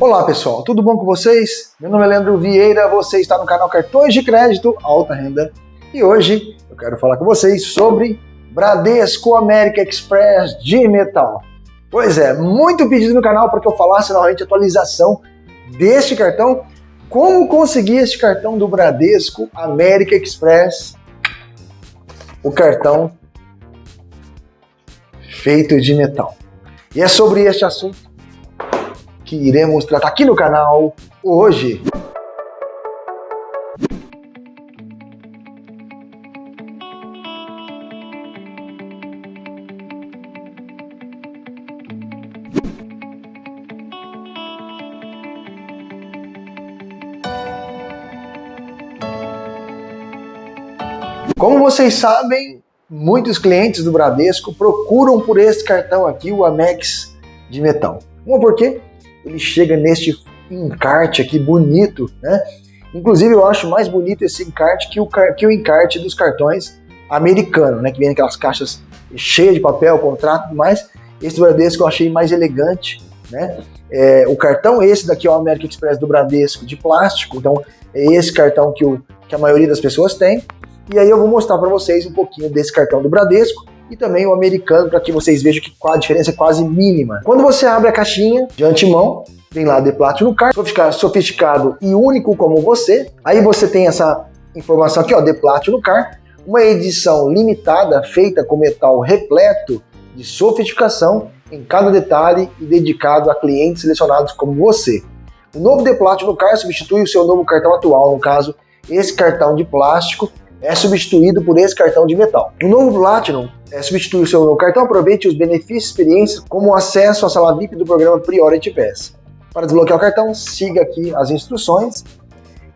Olá pessoal, tudo bom com vocês? Meu nome é Leandro Vieira, você está no canal Cartões de Crédito Alta Renda e hoje eu quero falar com vocês sobre Bradesco América Express de metal. Pois é, muito pedido no canal para que eu falasse novamente atualização deste cartão, como conseguir este cartão do Bradesco América Express, o cartão feito de metal. E é sobre este assunto que iremos tratar aqui no canal hoje. Como vocês sabem, muitos clientes do Bradesco procuram por esse cartão aqui, o Amex de metal. Uma por quê? Ele chega neste encarte aqui bonito, né? Inclusive eu acho mais bonito esse encarte que o, que o encarte dos cartões americanos, né? Que vem aquelas caixas cheias de papel, contrato, mas esse Bradesco eu achei mais elegante, né? É, o cartão esse daqui é o American Express do Bradesco de plástico, então é esse cartão que, o, que a maioria das pessoas tem. E aí eu vou mostrar para vocês um pouquinho desse cartão do Bradesco e também o americano, para que vocês vejam que a diferença é quase mínima. Quando você abre a caixinha de antemão, tem lá The Platinum Card, sofisticado e único como você. Aí você tem essa informação aqui, ó, The Platinum Card, uma edição limitada feita com metal repleto de sofisticação em cada detalhe e dedicado a clientes selecionados como você. O novo The Platinum Card substitui o seu novo cartão atual, no caso, esse cartão de plástico é substituído por esse cartão de metal. O novo Platinum é, substitui o seu novo cartão, aproveite os benefícios e experiências como acesso à sala VIP do programa Priority Pass. Para desbloquear o cartão, siga aqui as instruções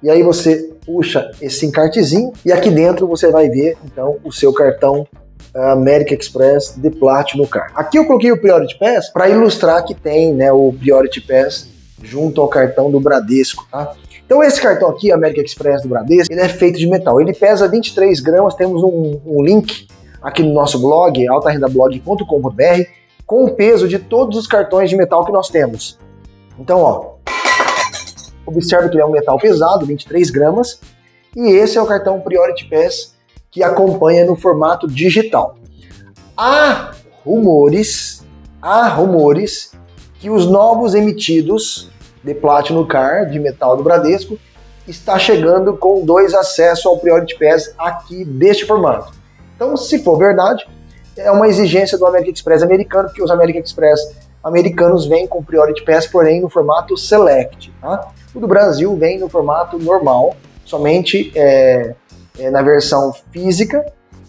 e aí você puxa esse encartezinho e aqui dentro você vai ver então o seu cartão uh, American Express de Platinum Card. Aqui eu coloquei o Priority Pass para ilustrar que tem né, o Priority Pass junto ao cartão do Bradesco, tá? Então esse cartão aqui, American Express do Bradesco, ele é feito de metal. Ele pesa 23 gramas, temos um, um link aqui no nosso blog, altarendablog.com.br, com o peso de todos os cartões de metal que nós temos. Então, ó, observe que ele é um metal pesado, 23 gramas, e esse é o cartão Priority Pass que acompanha no formato digital. Há rumores, há rumores que os novos emitidos de Platinum Card, de metal do Bradesco, está chegando com dois acessos ao Priority Pass aqui deste formato. Então, se for verdade, é uma exigência do American Express americano, porque os American Express americanos vêm com Priority Pass, porém no formato Select. Tá? O do Brasil vem no formato normal, somente é, é, na versão física,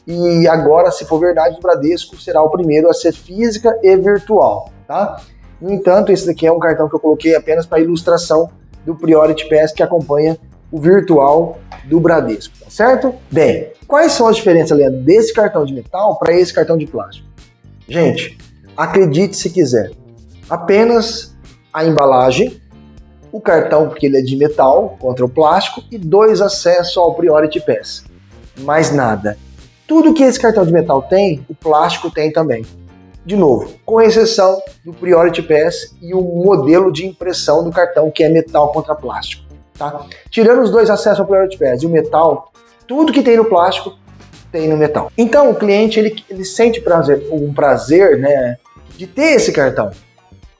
e agora, se for verdade, o Bradesco será o primeiro a ser física e virtual. Tá? No entanto, esse daqui é um cartão que eu coloquei apenas para ilustração do Priority Pass que acompanha o virtual do Bradesco, tá certo? Bem, quais são as diferenças, Leandro, desse cartão de metal para esse cartão de plástico? Gente, acredite se quiser, apenas a embalagem, o cartão porque ele é de metal contra o plástico e dois acessos ao Priority Pass. Mais nada. Tudo que esse cartão de metal tem, o plástico tem também. De novo, com exceção do Priority Pass e o modelo de impressão do cartão, que é metal contra plástico. Tá? Tirando os dois acessos ao Priority Pass e o metal, tudo que tem no plástico tem no metal. Então o cliente ele, ele sente prazer, um prazer né, de ter esse cartão.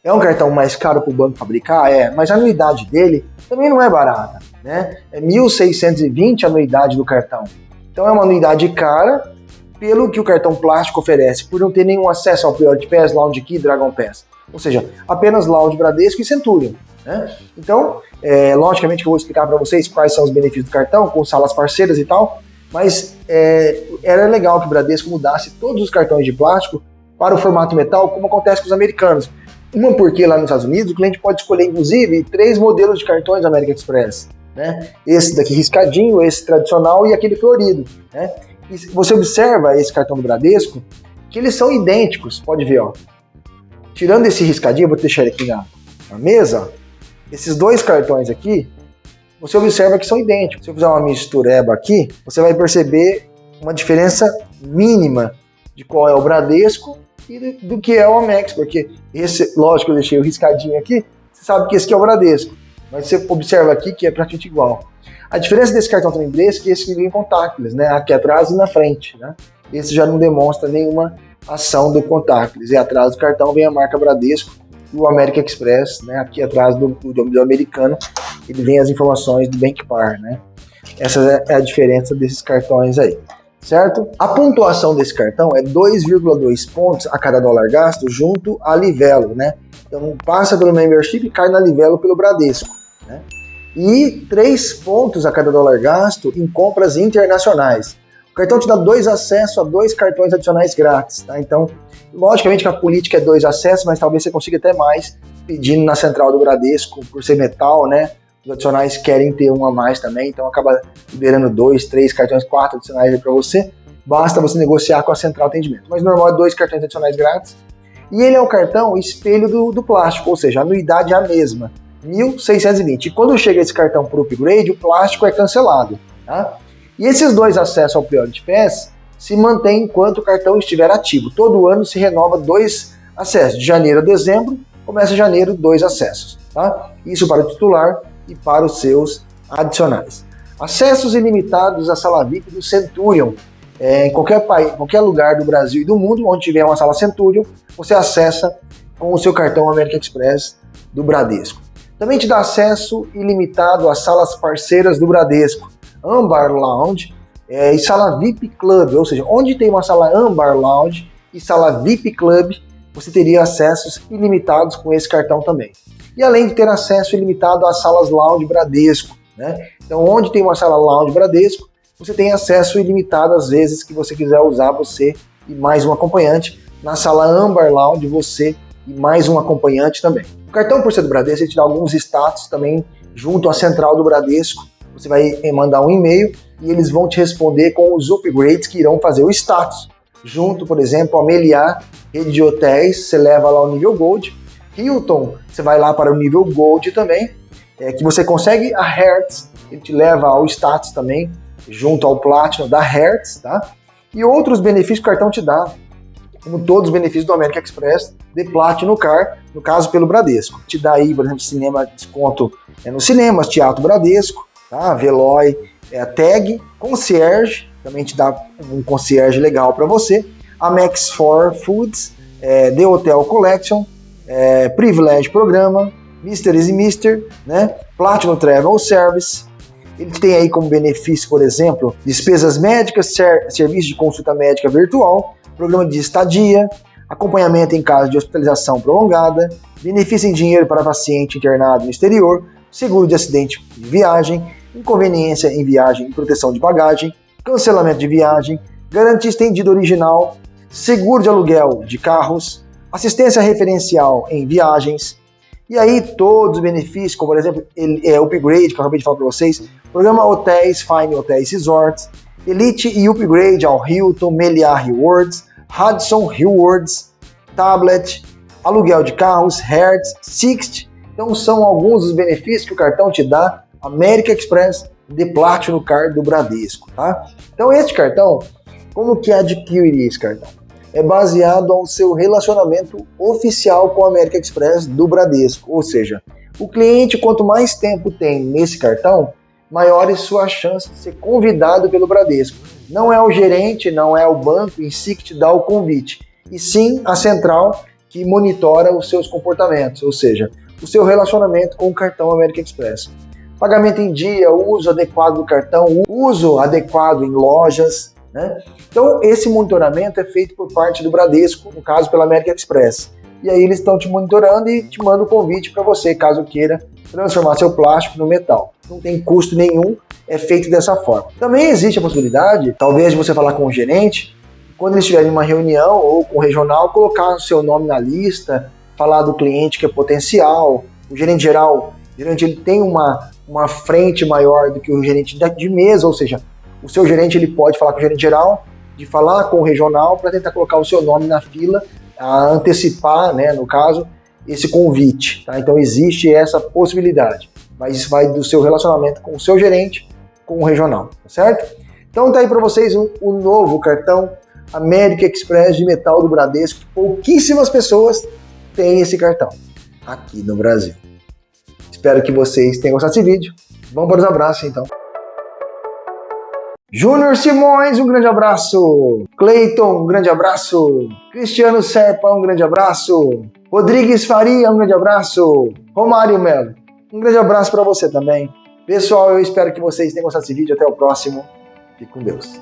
É um cartão mais caro para o banco fabricar? É, mas a anuidade dele também não é barata. Né? É 1.620 a anuidade do cartão. Então é uma anuidade cara pelo que o cartão plástico oferece, por não ter nenhum acesso ao Priority Pass, Lounge Key, Dragon Pass. Ou seja, apenas Lounge Bradesco e Centurion. Né? Então, é, logicamente que eu vou explicar para vocês quais são os benefícios do cartão, com salas parceiras e tal, mas é, era legal que o Bradesco mudasse todos os cartões de plástico para o formato metal, como acontece com os americanos. Uma porque lá nos Estados Unidos o cliente pode escolher, inclusive, três modelos de cartões American Express. Né? Esse daqui riscadinho, esse tradicional e aquele florido. Né? Você observa esse cartão do Bradesco, que eles são idênticos, pode ver, ó. Tirando esse riscadinho, vou deixar ele aqui na, na mesa, esses dois cartões aqui, você observa que são idênticos. Se eu fizer uma mistureba aqui, você vai perceber uma diferença mínima de qual é o Bradesco e do, que é o Amex, porque esse, lógico, eu deixei o riscadinho aqui, sabe que esse aqui é o Bradesco. Mas você observa aqui que é praticamente igual. A diferença desse cartão também Bradesco é que esse vem contactless, né? Aqui atrás e na frente, né? Esse já não demonstra nenhuma ação do contactless. E atrás do cartão vem a marca Bradesco e o American Express, né? Aqui atrás do, do, do americano, ele vem as informações do Bank Par, né? Essa é a diferença desses cartões aí, certo? A pontuação desse cartão é 2,2 pontos a cada dólar gasto junto a Livelo, né? Então passa pelo membership e cai na Livelo pelo Bradesco, né? E 3 pontos a cada dólar gasto em compras internacionais. O cartão te dá dois acessos a dois cartões adicionais grátis, tá? Então, logicamente que a política é dois acessos, mas talvez você consiga até mais pedindo na central do Bradesco, por ser metal, né? Os adicionais querem ter um a mais também, então acaba liberando dois, três cartões, quatro adicionais para você. Basta você negociar com a central atendimento. Mas normal é dois cartões adicionais grátis. E ele é o cartão espelho do, do plástico, ou seja, a anuidade é a mesma, 1.620. E quando chega esse cartão para o upgrade, o plástico é cancelado. Tá? E esses dois acessos ao Priority Pass se mantêm enquanto o cartão estiver ativo. Todo ano se renova dois acessos. De janeiro a dezembro, começa janeiro, dois acessos. Tá? Isso para o titular e para os seus adicionais. Acessos ilimitados à sala VIP do Centurion. É, em qualquer, país, qualquer lugar do Brasil e do mundo onde tiver uma sala Centurion, você acessa com o seu cartão American Express do Bradesco. Também te dá acesso ilimitado às salas parceiras do Bradesco, Ambar Lounge é, e sala VIP Club, ou seja, onde tem uma sala Ambar Lounge e sala VIP Club, você teria acessos ilimitados com esse cartão também e além de ter acesso ilimitado às salas Lounge Bradesco. Né? Então, onde tem uma sala Lounge Bradesco, você tem acesso ilimitado às vezes que você quiser usar você e mais um acompanhante. Na sala Amber Lounge, você e mais um acompanhante também. O cartão por ser do Bradesco, ele te dá alguns status também junto à central do Bradesco. Você vai mandar um e-mail e eles vão te responder com os upgrades que irão fazer o status. Junto, por exemplo, a Meliá, rede de hotéis, você leva lá o nível Gold Hilton, você vai lá para o nível Gold também, é, que você consegue a Hertz, ele te leva ao status também, junto ao Platinum da Hertz, tá? E outros benefícios que o cartão te dá, como todos os benefícios do American Express de Platinum Car, no caso pelo Bradesco. Te dá aí, por exemplo, cinema, desconto é, nos cinemas, Teatro Bradesco, tá? Veloy, é, Tag, Concierge, também te dá um concierge legal para você. A Max 4 Foods, é, The Hotel Collection, é, Privilege Programa, Mr. e Mister, né? Platinum Travel Service. Ele tem aí como benefício, por exemplo, despesas médicas, ser, serviço de consulta médica virtual, programa de estadia, acompanhamento em caso de hospitalização prolongada, benefício em dinheiro para paciente internado no exterior, seguro de acidente de viagem, inconveniência em viagem e proteção de bagagem, cancelamento de viagem, garantia estendida original, seguro de aluguel de carros, assistência referencial em viagens, e aí todos os benefícios, como por exemplo, ele, é, upgrade, que eu acabei de falar para vocês, programa Hotéis, Fine Hotéis Resorts, Elite e Upgrade ao Hilton, Meliá Rewards, Hudson Rewards, Tablet, aluguel de carros, Hertz, Sixt. Então são alguns dos benefícios que o cartão te dá, America Express de Platinum Card do Bradesco, tá? Então este cartão, como que adquirir esse cartão? É baseado ao seu relacionamento oficial com a América Express do Bradesco. Ou seja, o cliente, quanto mais tempo tem nesse cartão, maiores suas chances de ser convidado pelo Bradesco. Não é o gerente, não é o banco em si que te dá o convite, e sim a central que monitora os seus comportamentos, ou seja, o seu relacionamento com o cartão América Express. Pagamento em dia, uso adequado do cartão, uso adequado em lojas, né? Então, esse monitoramento é feito por parte do Bradesco, no caso pela América Express. E aí eles estão te monitorando e te mandam o convite para você, caso queira transformar seu plástico no metal. Não tem custo nenhum, é feito dessa forma. Também existe a possibilidade, talvez, de você falar com o gerente, quando eles em uma reunião ou com o regional, colocar o seu nome na lista, falar do cliente que é potencial. O gerente geral, o gerente ele tem uma, uma frente maior do que o gerente de mesa, ou seja, o seu gerente ele pode falar com o gerente geral, de falar com o regional para tentar colocar o seu nome na fila, a antecipar, né, no caso, esse convite. Tá? Então existe essa possibilidade, mas isso vai do seu relacionamento com o seu gerente, com o regional, tá certo? Então tá aí para vocês o, o novo cartão América Express de metal do Bradesco. Pouquíssimas pessoas têm esse cartão aqui no Brasil. Espero que vocês tenham gostado desse vídeo. Vamos para os abraços então. Júnior Simões, um grande abraço. Cleiton, um grande abraço. Cristiano Serpa, um grande abraço. Rodrigues Faria, um grande abraço. Romário Melo, um grande abraço para você também. Pessoal, eu espero que vocês tenham gostado desse vídeo. Até o próximo. Fique com Deus.